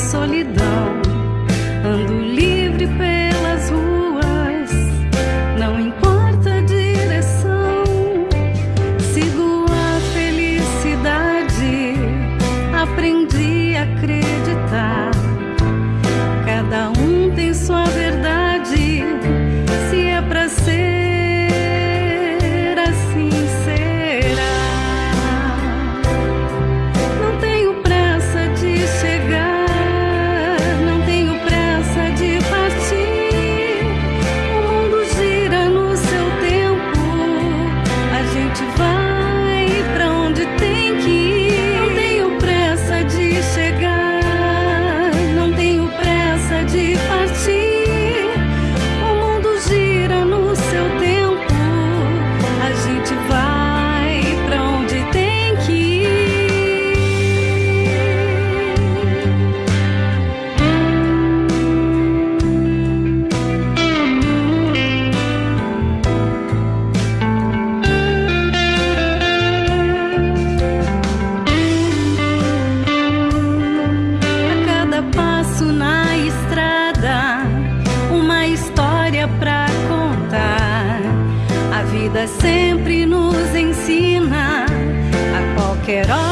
solidão. Ando livre pelas ruas, não importa a direção. Sigo vida sempre nos ensina. A qualquer hora